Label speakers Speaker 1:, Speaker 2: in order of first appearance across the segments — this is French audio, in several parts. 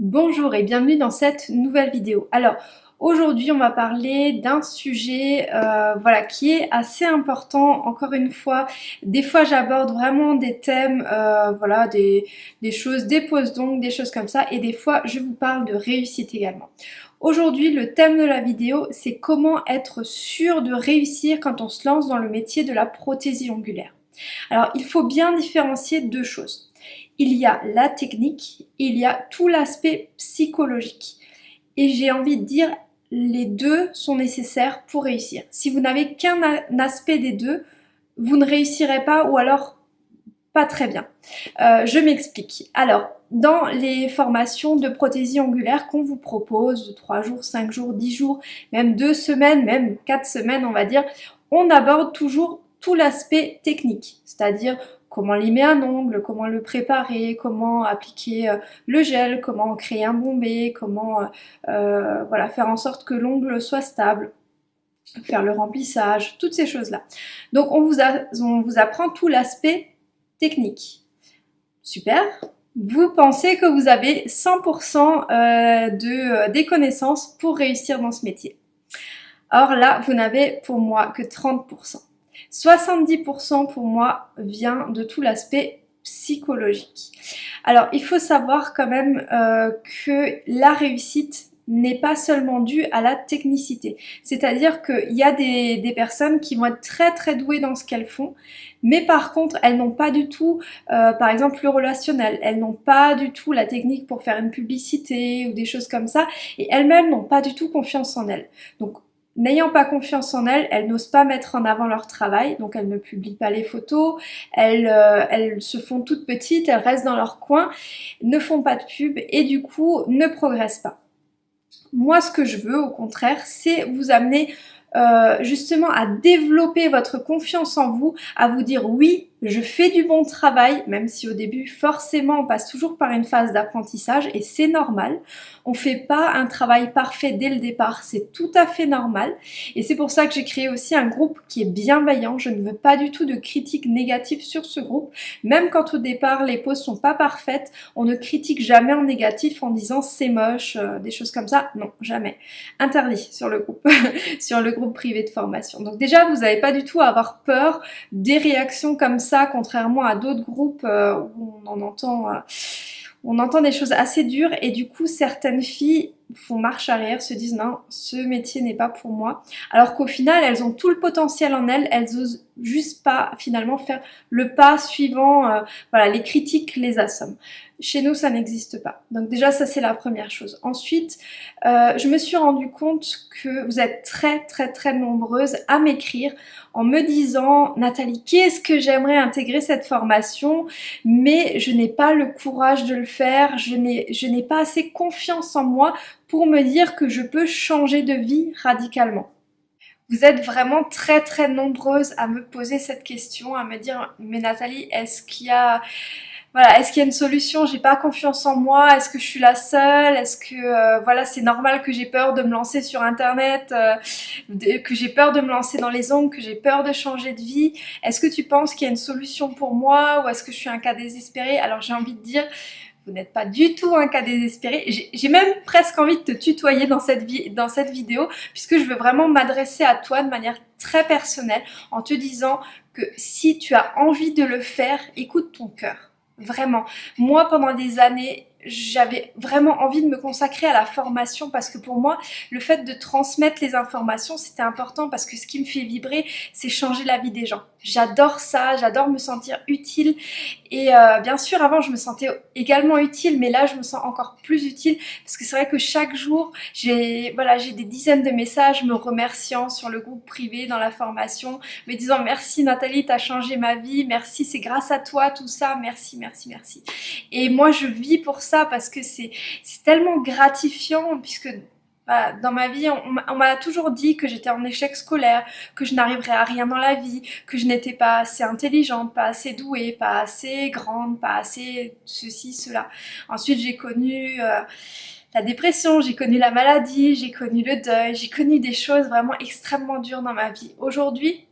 Speaker 1: Bonjour et bienvenue dans cette nouvelle vidéo. Alors aujourd'hui on va parler d'un sujet euh, voilà, qui est assez important encore une fois. Des fois j'aborde vraiment des thèmes, euh, voilà, des, des choses, des poses donc, des choses comme ça et des fois je vous parle de réussite également. Aujourd'hui le thème de la vidéo c'est comment être sûr de réussir quand on se lance dans le métier de la prothésie ongulaire. Alors il faut bien différencier deux choses il y a la technique, il y a tout l'aspect psychologique. Et j'ai envie de dire, les deux sont nécessaires pour réussir. Si vous n'avez qu'un aspect des deux, vous ne réussirez pas ou alors pas très bien. Euh, je m'explique. Alors, dans les formations de prothésie angulaire qu'on vous propose, 3 jours, 5 jours, 10 jours, même 2 semaines, même 4 semaines on va dire, on aborde toujours tout l'aspect technique, c'est-à-dire comment limer un ongle, comment le préparer, comment appliquer euh, le gel, comment créer un bombé, comment euh, euh, voilà, faire en sorte que l'ongle soit stable, faire le remplissage, toutes ces choses-là. Donc on vous, on vous apprend tout l'aspect technique. Super vous pensez que vous avez 100% de, des connaissances pour réussir dans ce métier. Or là, vous n'avez pour moi que 30%. 70% pour moi vient de tout l'aspect psychologique. Alors il faut savoir quand même euh, que la réussite n'est pas seulement due à la technicité. C'est-à-dire qu'il y a des, personnes qui vont être très très douées dans ce qu'elles font, mais par contre elles n'ont pas du tout, euh, par exemple le relationnel, elles n'ont pas du tout la technique pour faire une publicité ou des choses comme ça, et elles-mêmes n'ont pas du tout confiance en elles. Donc N'ayant pas confiance en elles, elles n'osent pas mettre en avant leur travail, donc elles ne publient pas les photos, elles, euh, elles se font toutes petites, elles restent dans leur coin, ne font pas de pub et du coup ne progressent pas. Moi ce que je veux au contraire, c'est vous amener euh, justement à développer votre confiance en vous, à vous dire oui, je fais du bon travail, même si au début forcément on passe toujours par une phase d'apprentissage et c'est normal. On fait pas un travail parfait dès le départ, c'est tout à fait normal et c'est pour ça que j'ai créé aussi un groupe qui est bienveillant. Je ne veux pas du tout de critiques négatives sur ce groupe, même quand au départ les poses sont pas parfaites, on ne critique jamais en négatif en disant c'est moche, euh, des choses comme ça, non, jamais. Interdit sur le groupe, sur le groupe privé de formation. Donc déjà vous n'avez pas du tout à avoir peur des réactions comme ça contrairement à d'autres groupes euh, où on en entend, euh, on entend des choses assez dures et du coup certaines filles font marche arrière, se disent non, ce métier n'est pas pour moi. Alors qu'au final, elles ont tout le potentiel en elles, elles osent juste pas finalement faire le pas suivant, euh, voilà, les critiques les assomment. Chez nous, ça n'existe pas. Donc déjà, ça c'est la première chose. Ensuite, euh, je me suis rendu compte que vous êtes très très très nombreuses à m'écrire en me disant « Nathalie, qu'est-ce que j'aimerais intégrer cette formation, mais je n'ai pas le courage de le faire, je n'ai pas assez confiance en moi pour me dire que je peux changer de vie radicalement. Vous êtes vraiment très très nombreuses à me poser cette question, à me dire « Mais Nathalie, est-ce qu'il y a... » voilà, est-ce qu'il y a une solution? J'ai pas confiance en moi. Est-ce que je suis la seule? Est-ce que euh, voilà, c'est normal que j'ai peur de me lancer sur internet, euh, que j'ai peur de me lancer dans les ongles, que j'ai peur de changer de vie? Est-ce que tu penses qu'il y a une solution pour moi ou est-ce que je suis un cas désespéré? Alors j'ai envie de dire, vous n'êtes pas du tout un cas désespéré. J'ai même presque envie de te tutoyer dans cette, dans cette vidéo puisque je veux vraiment m'adresser à toi de manière très personnelle en te disant que si tu as envie de le faire, écoute ton cœur. Vraiment. Moi, pendant des années, j'avais vraiment envie de me consacrer à la formation parce que pour moi, le fait de transmettre les informations, c'était important parce que ce qui me fait vibrer, c'est changer la vie des gens. J'adore ça, j'adore me sentir utile et euh, bien sûr, avant, je me sentais également utile, mais là, je me sens encore plus utile parce que c'est vrai que chaque jour, j'ai voilà, des dizaines de messages me remerciant sur le groupe privé, dans la formation, me disant merci Nathalie, t'as changé ma vie, merci, c'est grâce à toi tout ça, merci, merci, merci. Et moi, je vis pour ça parce que c'est tellement gratifiant puisque dans ma vie, on, m'a toujours dit que j'étais en échec scolaire, que je n'arriverais à rien dans la vie, que je n'étais pas assez intelligente, pas assez douée, pas assez grande, pas assez ceci, cela. Ensuite, j'ai connu... Euh, la dépression, j'ai connu la maladie, j'ai connu le deuil, j'ai connu des choses vraiment extrêmement dures dans ma vie. Aujourd'hui,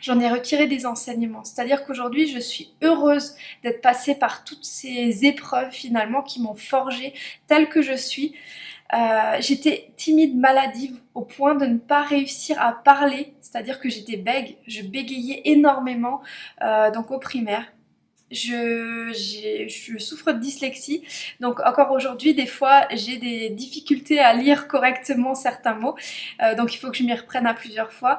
Speaker 1: j'en ai retiré des enseignements. C'est-à-dire qu'aujourd'hui, je suis heureuse d'être passée par toutes ces épreuves finalement qui m'ont forgée telle que je suis. Euh, j'étais timide, maladive, au point de ne pas réussir à parler, c'est-à-dire que j'étais bègue, je bégayais énormément, euh, donc au primaire. Je, souffre de dyslexie, donc encore aujourd'hui, des fois, j'ai des difficultés à lire correctement certains mots, euh, donc il faut que je m'y reprenne à plusieurs fois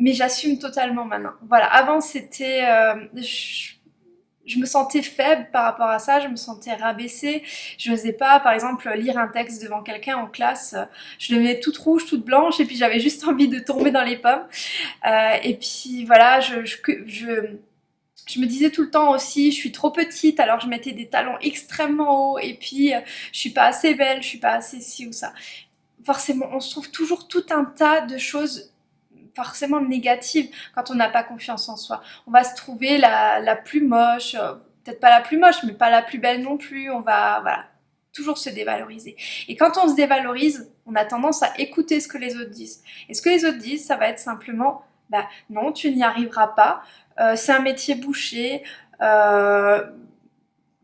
Speaker 1: mais j'assume totalement maintenant. Voilà, avant c'était... Euh, je, me sentais faible par rapport à ça, je me sentais rabaissée, je n'osais pas par exemple lire un texte devant quelqu'un en classe, je devenais toute rouge, toute blanche et puis j'avais juste envie de tomber dans les pommes. Euh, et puis voilà, je, je, je me disais tout le temps aussi, je suis trop petite, alors je mettais des talons extrêmement hauts, et puis euh, je suis pas assez belle, je suis pas assez ci ou ça. Forcément, on se trouve toujours tout un tas de choses forcément négative quand on n'a pas confiance en soi. On va se trouver la, la plus moche, euh, peut-être pas la plus moche, mais pas la plus belle non plus. On va, voilà, toujours se dévaloriser. Et quand on se dévalorise, on a tendance à écouter ce que les autres disent. Et ce que les autres disent, ça va être simplement, bah non, tu n'y arriveras pas, euh, c'est un métier bouché, euh,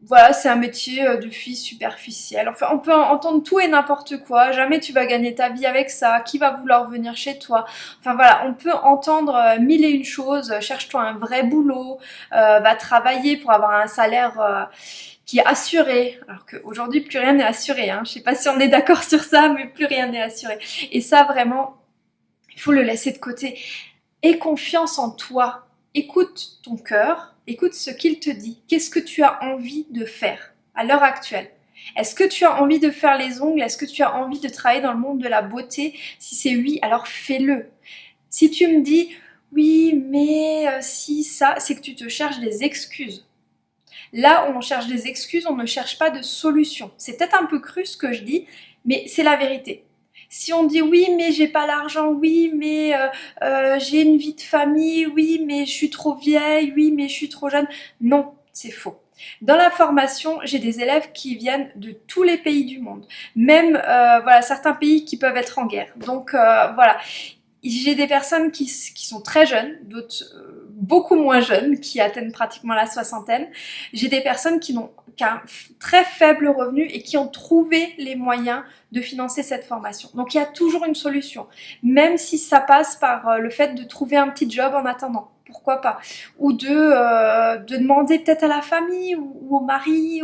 Speaker 1: voilà, c'est un métier euh, de fille superficielle. Enfin, on peut entendre tout et n'importe quoi. Jamais tu vas gagner ta vie avec ça. Qui va vouloir venir chez toi? Enfin voilà, on peut entendre euh, mille et une choses. Cherche-toi un vrai boulot. Euh, va travailler pour avoir un salaire qui est assuré. Alors qu'aujourd'hui, plus rien n'est assuré. Hein. Je sais pas si on est d'accord sur ça, mais plus rien n'est assuré. Et ça, vraiment, il faut le laisser de côté. Aie confiance en toi. Écoute ton cœur Écoute ce qu'il te dit. Qu'est-ce que tu as envie de faire à l'heure actuelle? Est-ce que tu as envie de faire les ongles? Est-ce que tu as envie de travailler dans le monde de la beauté? Si c'est oui, alors fais-le. Si tu me dis oui, mais euh, si ça, c'est que tu te cherches des excuses. Là où on cherche des excuses, on ne cherche pas de solution. C'est peut-être un peu cru ce que je dis, mais c'est la vérité. Si on dit oui mais j'ai pas l'argent, oui mais euh, euh, j'ai une vie de famille, oui mais je suis trop vieille, oui mais je suis trop jeune, non, c'est faux. Dans la formation, j'ai des élèves qui viennent de tous les pays du monde, même euh, voilà certains pays qui peuvent être en guerre. Donc voilà, j'ai des personnes qui, qui, sont très jeunes, d'autres beaucoup moins jeunes, qui atteignent pratiquement la soixantaine. J'ai des personnes qui n'ont qu'un très faible revenu et qui ont trouvé les moyens de financer cette formation. Donc il y a toujours une solution, même si ça passe par euh, le fait de trouver un petit job en attendant pourquoi pas Ou de, euh, de demander peut-être à la famille ou, au mari.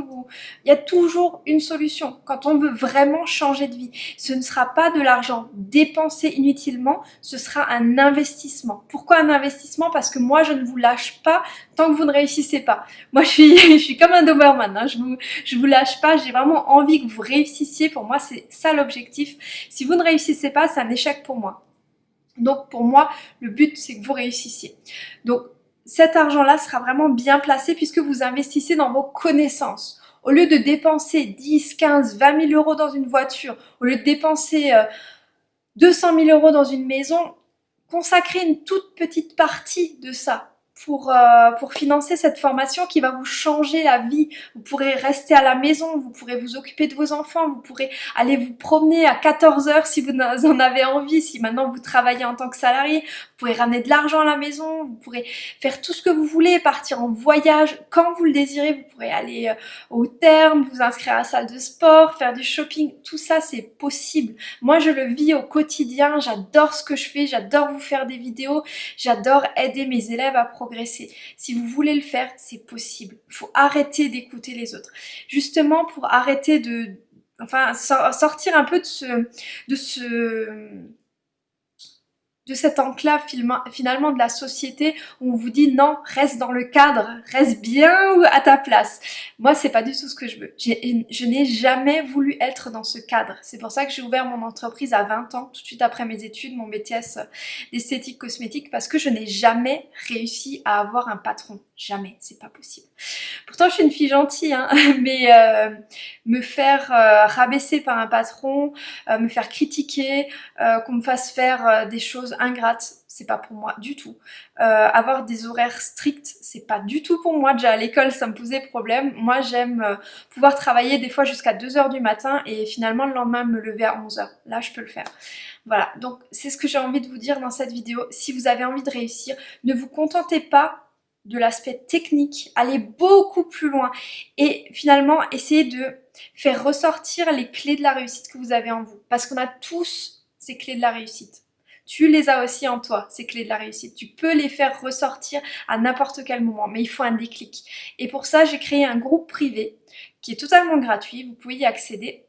Speaker 1: Il y a toujours une solution quand on veut vraiment changer de vie. Ce ne sera pas de l'argent dépensé inutilement, ce sera un investissement. Pourquoi un investissement? Parce que moi, je ne vous lâche pas tant que vous ne réussissez pas. Moi, je suis, comme un Doberman, hein. je vous, je vous lâche pas, j'ai vraiment envie que vous réussissiez. Pour moi, c'est ça l'objectif. Si vous ne réussissez pas, c'est un échec pour moi. Donc pour moi, le but c'est que vous réussissiez. Donc cet argent-là sera vraiment bien placé puisque vous investissez dans vos connaissances. Au lieu de dépenser 10, 15, 20 000 euros dans une voiture, au lieu de dépenser 200 euh, 000 euros dans une maison, consacrez une toute petite partie de ça pour, euh, pour financer cette formation qui va vous changer la vie. Vous pourrez rester à la maison, vous pourrez vous occuper de vos enfants, vous pourrez aller vous promener à 14 heures si vous en avez envie, si maintenant vous travaillez en tant que salarié, vous pourrez ramener de l'argent à la maison, vous pourrez faire tout ce que vous voulez, partir en voyage quand vous le désirez, vous pourrez aller euh, au terme, vous inscrire à la salle de sport, faire du shopping, tout ça c'est possible. Moi je le vis au quotidien, j'adore ce que je fais, j'adore vous faire des vidéos, j'adore aider mes élèves à progresser si vous voulez le faire, c'est possible. Il faut arrêter d'écouter les autres. Justement, pour arrêter de... Enfin, sortir un peu de ce... De ce de cette enclave finalement de la société où on vous dit non, reste dans le cadre, reste bien à ta place. Moi, c'est pas du tout ce que je veux. Je n'ai jamais voulu être dans ce cadre. C'est pour ça que j'ai ouvert mon entreprise à 20 ans, tout de suite après mes études, mon BTS d'esthétique cosmétique, parce que je n'ai jamais réussi à avoir un patron. Jamais, c'est pas possible. Pourtant, je suis une fille gentille, hein, mais euh, me faire euh, rabaisser par un patron, euh, me faire critiquer, qu'on me fasse faire des choses ingrates, c'est pas pour moi du tout. avoir des horaires stricts, c'est pas du tout pour moi. Déjà à l'école, ça me posait problème. Moi, j'aime pouvoir travailler des fois jusqu'à 2h du matin et finalement le lendemain me lever à 11h. Là, je peux le faire. Voilà, donc c'est ce que j'ai envie de vous dire dans cette vidéo. Si vous avez envie de réussir, ne vous contentez pas de l'aspect technique, aller beaucoup plus loin et finalement essayer de faire ressortir les clés de la réussite que vous avez en vous. Parce qu'on a tous ces clés de la réussite. Tu les as aussi en toi, ces clés de la réussite. Tu peux les faire ressortir à n'importe quel moment, mais il faut un déclic. Et pour ça, j'ai créé un groupe privé qui est totalement gratuit. Vous pouvez y accéder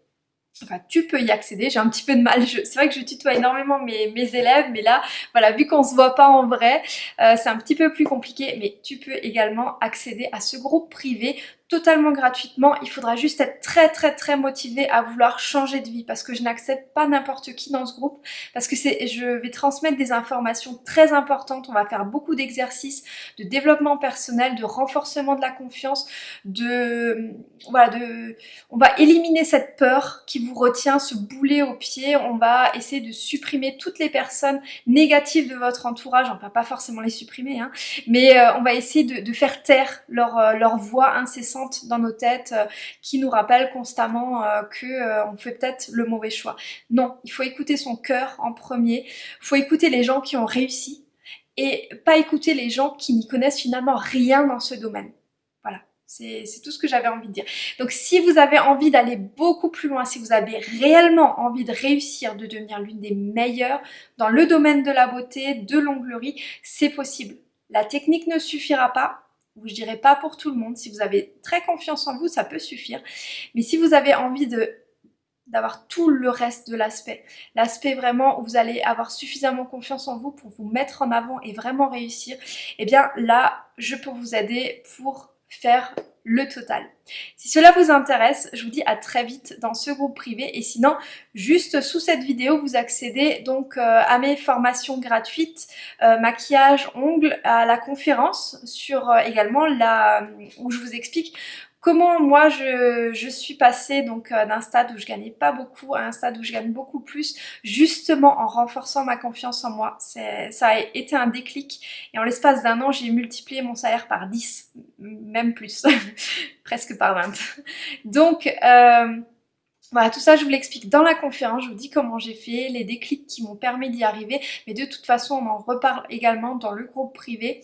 Speaker 1: Enfin, tu peux y accéder, j'ai un petit peu de mal, c'est vrai que je tutoie énormément mes, mes, élèves, mais là, voilà, vu qu'on se voit pas en vrai, euh, c'est un petit peu plus compliqué, mais tu peux également accéder à ce groupe privé totalement gratuitement. Il faudra juste être très très très motivé à vouloir changer de vie parce que je n'accepte pas n'importe qui dans ce groupe parce que je vais transmettre des informations très importantes. On va faire beaucoup d'exercices de développement personnel, de renforcement de la confiance, de voilà, de on va éliminer cette peur qui vous retient, ce boulet au pied. On va essayer de supprimer toutes les personnes négatives de votre entourage. On va pas forcément les supprimer, hein, mais euh, on va essayer de, de faire taire leur, euh, leur voix incessante dans nos têtes euh, qui nous rappellent constamment euh, que euh, on fait peut-être le mauvais choix. Non, il faut écouter son cœur en premier, il faut écouter les gens qui ont réussi et pas écouter les gens qui n'y connaissent finalement rien dans ce domaine. Voilà, c'est tout ce que j'avais envie de dire. Donc si vous avez envie d'aller beaucoup plus loin, si vous avez réellement envie de réussir, de devenir l'une des meilleures dans le domaine de la beauté, de l'onglerie, c'est possible. La technique ne suffira pas, ou je dirais pas pour tout le monde. Si vous avez très confiance en vous, ça peut suffire. Mais si vous avez envie de d'avoir tout le reste de l'aspect. L'aspect vraiment où vous allez avoir suffisamment confiance en vous pour vous mettre en avant et vraiment réussir, eh bien là, je peux vous aider pour faire le total. Si cela vous intéresse, je vous dis à très vite dans ce groupe privé et sinon, juste sous cette vidéo, vous accédez donc euh, à mes formations gratuites, euh, maquillage, ongles, à la conférence sur euh, également la où je vous explique Comment moi je, suis passée donc euh, d'un stade où je gagnais pas beaucoup à un stade où je gagne beaucoup plus justement en renforçant ma confiance en moi. Ça a été un déclic et en l'espace d'un an j'ai multiplié mon salaire par 10, même plus, presque par 20. Donc euh, voilà, tout ça je vous l'explique dans la conférence, je vous dis comment j'ai fait, les déclics qui m'ont permis d'y arriver, mais de toute façon on en reparle également dans le groupe privé.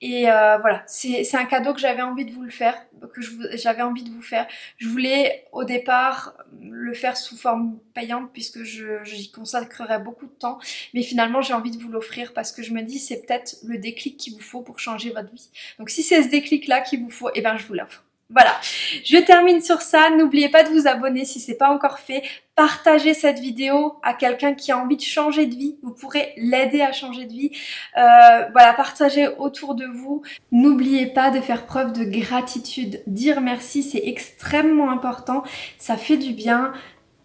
Speaker 1: Et euh, voilà, c'est un cadeau que j'avais envie de vous le faire, que j'avais envie de vous faire. Je voulais au départ le faire sous forme payante puisque j'y consacrerais beaucoup de temps, mais finalement j'ai envie de vous l'offrir parce que je me dis c'est peut-être le déclic qu'il vous faut pour changer votre vie. Donc si c'est ce déclic là qu'il vous faut, eh ben je vous l'offre. Voilà, je termine sur ça. N'oubliez pas de vous abonner si ce n'est pas encore fait. Partagez cette vidéo à quelqu'un qui a envie de changer de vie. Vous pourrez l'aider à changer de vie. Euh, voilà, partagez autour de vous. N'oubliez pas de faire preuve de gratitude. Dire merci, c'est extrêmement important. Ça fait du bien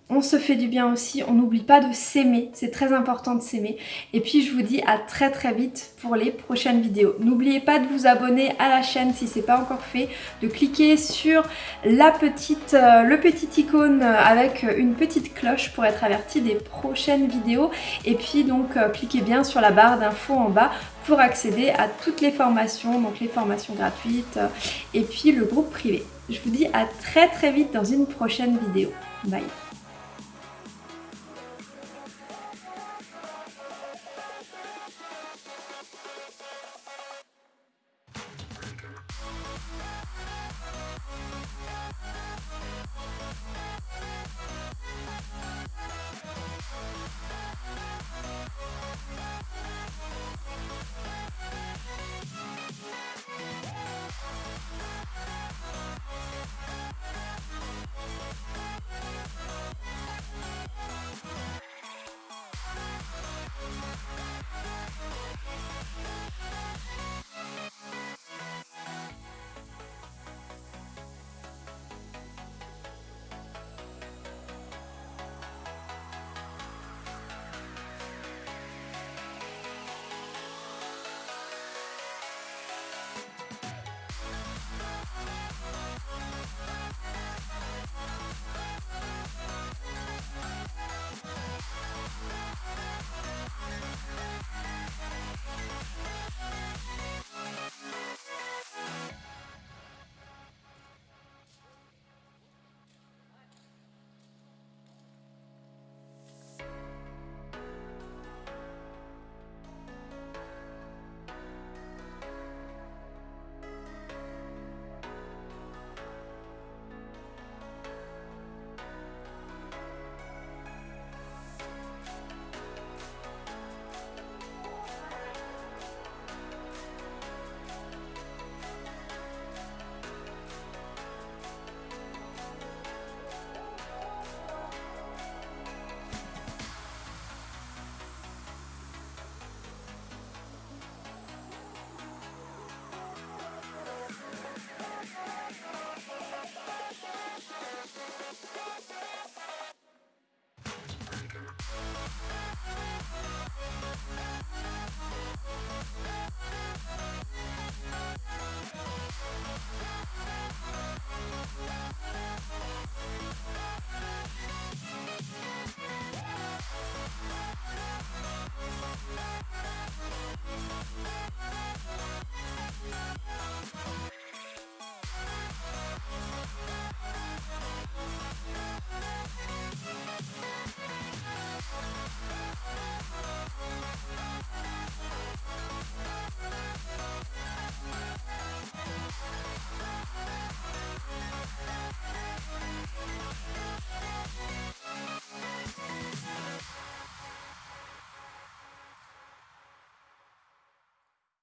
Speaker 1: on se fait du bien aussi, on n'oublie pas de s'aimer, c'est très important de s'aimer. Et puis je vous dis à très très vite pour les prochaines vidéos. N'oubliez pas de vous abonner à la chaîne si ce n'est pas encore fait, de cliquer sur la petite, euh, le petit icône avec une petite cloche pour être averti des prochaines vidéos. Et puis donc euh, cliquez bien sur la barre d'infos en bas pour accéder à toutes les formations, donc les formations gratuites et puis le groupe privé. Je vous dis à très très vite dans une prochaine vidéo. Bye